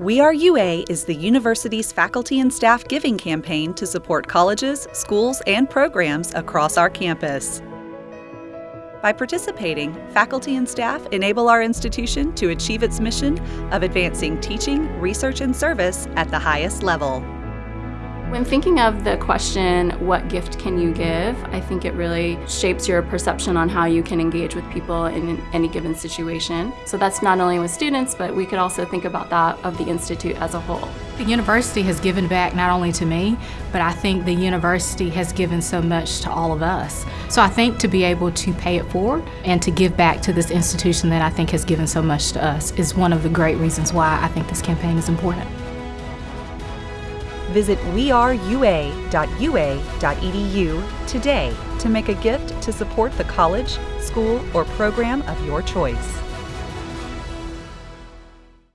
We Are UA is the university's faculty and staff giving campaign to support colleges, schools, and programs across our campus. By participating, faculty and staff enable our institution to achieve its mission of advancing teaching, research, and service at the highest level. When thinking of the question, what gift can you give, I think it really shapes your perception on how you can engage with people in any given situation. So that's not only with students, but we could also think about that of the Institute as a whole. The university has given back not only to me, but I think the university has given so much to all of us. So I think to be able to pay it forward and to give back to this institution that I think has given so much to us is one of the great reasons why I think this campaign is important. Visit weareua.ua.edu today to make a gift to support the college, school, or program of your choice.